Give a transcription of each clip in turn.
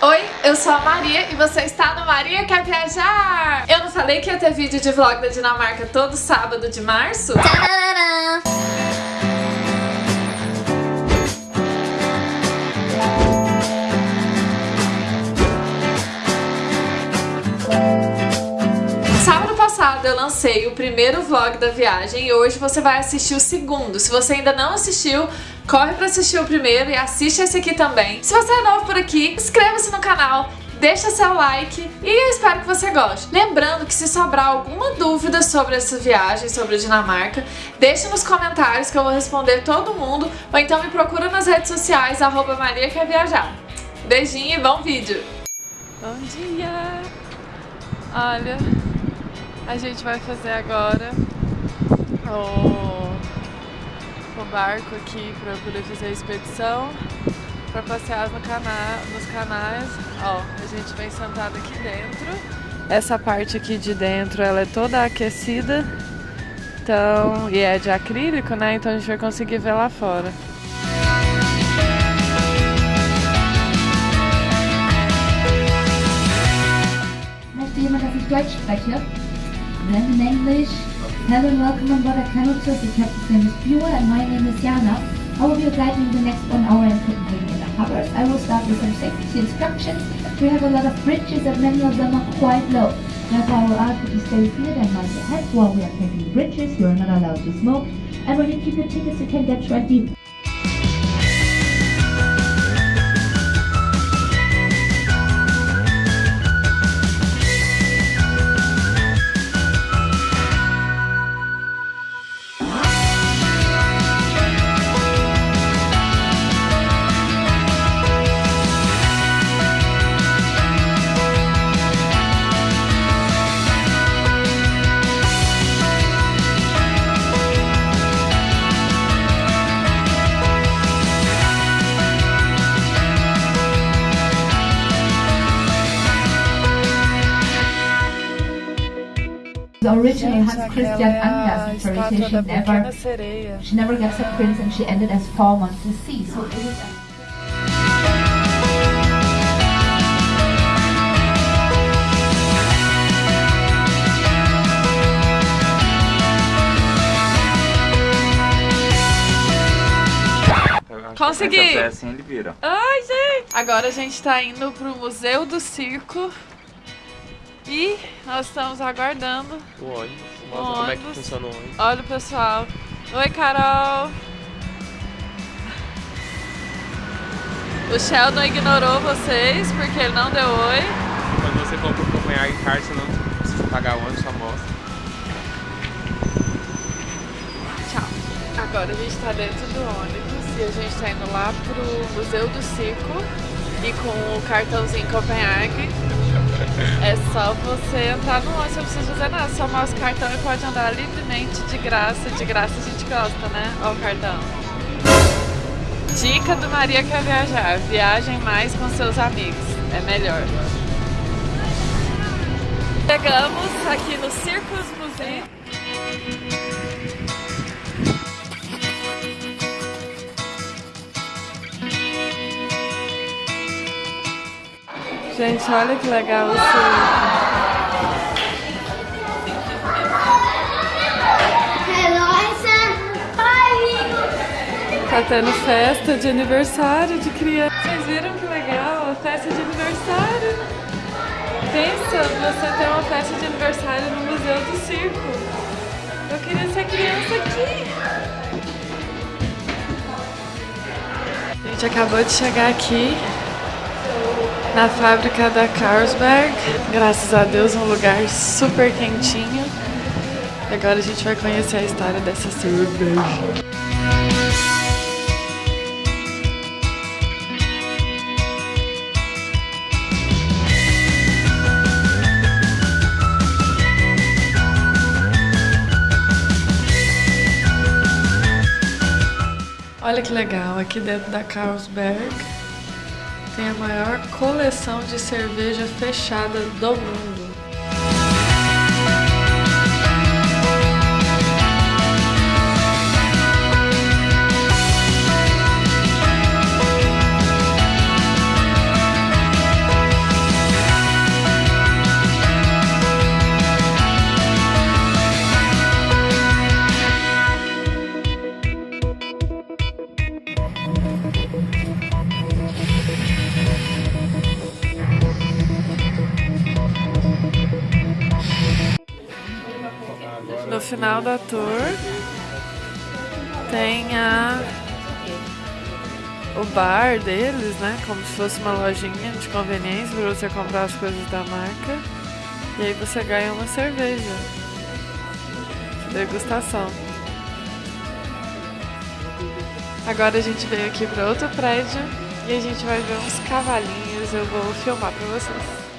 Oi, eu sou a Maria e você está no Maria Quer Viajar! Eu não falei que ia ter vídeo de vlog da Dinamarca todo sábado de março? Tcharam! Passado eu lancei o primeiro vlog da viagem e hoje você vai assistir o segundo. Se você ainda não assistiu, corre pra assistir o primeiro e assiste esse aqui também. Se você é novo por aqui, inscreva-se no canal, deixa seu like e eu espero que você goste. Lembrando que se sobrar alguma dúvida sobre essa viagem, sobre a Dinamarca, deixa nos comentários que eu vou responder todo mundo ou então me procura nas redes sociais, arroba Maria Quer Viajar. Beijinho e bom vídeo! Bom dia! Olha, a gente vai fazer agora o o barco aqui para poder fazer a expedição, para passear no cana nos canais. Ó, a gente vem sentado aqui dentro. Essa parte aqui de dentro ela é toda aquecida, então, e é de acrílico, né? Então a gente vai conseguir ver lá fora. Möchte jemand, Deutsch spreche? In English. Hello and welcome on board Canutus. The captain's name is Bjua and my name is Jana. I will be guiding the next one hour in Copenhagen the harbors. I will start with some safety instructions. We have a lot of bridges and many of them are quite low. Therefore I will ask you to stay seated and mind your head while we are taking bridges. You are not allowed to smoke. And when you keep your tickets you can get 20 originally Hans Christian Andersen story. She never, she never gets a prince and she ended as four months to sea. So it is. Consegui! Ai, gente! Agora a gente tá indo pro Museu do Circo e nós estamos aguardando o ônibus. Mostra como é que funciona o ônibus. Olha o pessoal. Oi, Carol. O Sheldon ignorou vocês porque ele não deu oi. Quando você compra o Copenhagen Card, você não precisa pagar o ônibus, só mostra. Tchau. Agora a gente está dentro do ônibus e a gente está indo lá pro Museu do Circo e com o cartãozinho Copenhague é só você entrar no ônibus, não precisa fazer nada, só o cartão e pode andar livremente, de graça. De graça a gente gosta, né? O cartão. Dica do Maria quer viajar, viagem mais com seus amigos, é melhor. Chegamos aqui no Circus Museu. Gente, olha que legal o circo. Tá tendo festa de aniversário de criança. Vocês viram que legal? Festa de aniversário. Pensa você ter uma festa de aniversário no Museu do Circo. Eu queria ser criança aqui. A gente acabou de chegar aqui na fábrica da Carlsberg. Graças a Deus, um lugar super quentinho. E agora a gente vai conhecer a história dessa cerveja. Olha que legal, aqui dentro da Carlsberg tem a maior coleção de cerveja fechada do mundo. Final da tour tem a o bar deles, né? Como se fosse uma lojinha de conveniência para você comprar as coisas da marca. E aí você ganha uma cerveja. Degustação. Agora a gente veio aqui para outro prédio e a gente vai ver uns cavalinhos. Eu vou filmar para vocês.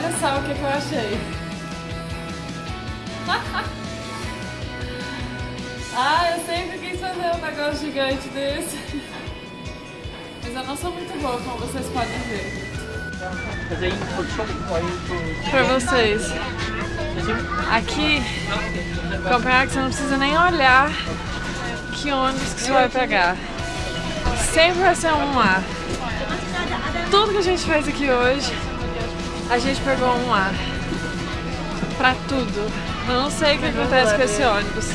Olha só o que, que eu achei. ah, eu sempre quis fazer um negócio gigante desse. Mas eu não sou muito boa, como vocês podem ver. Pra vocês. Aqui, Copenhague, você não precisa nem olhar que ônibus que você vai pegar. Sempre vai ser um A. Tudo que a gente fez aqui hoje, a gente pegou um A. Pra tudo. Eu não sei o que acontece com esse ônibus.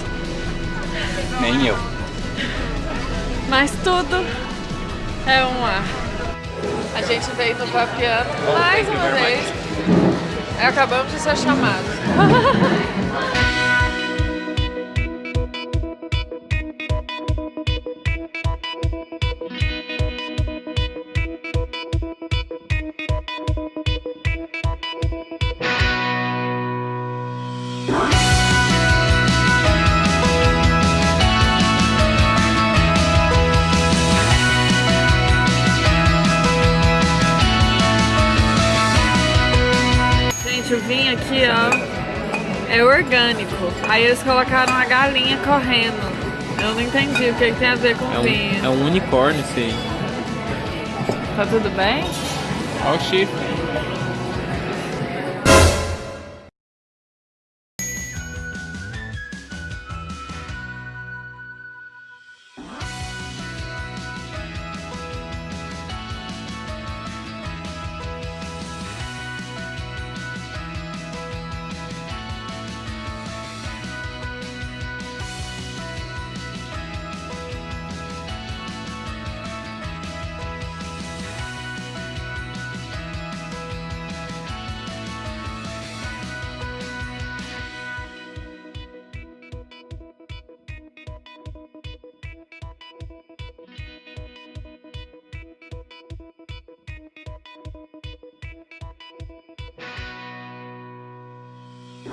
Nem eu. Mas tudo é um A. A gente veio no Papiano mais uma vez. E acabamos de ser chamados. vinho ó, é orgânico. Aí eles colocaram a galinha correndo. Eu não entendi o que, que tem a ver com É vinho. um, é um unicórnio esse aí. Tá tudo bem? Olha o chifre.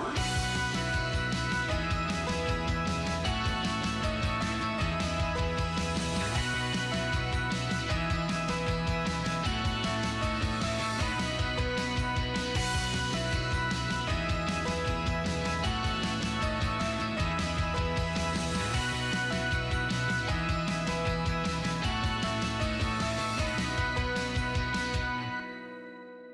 one.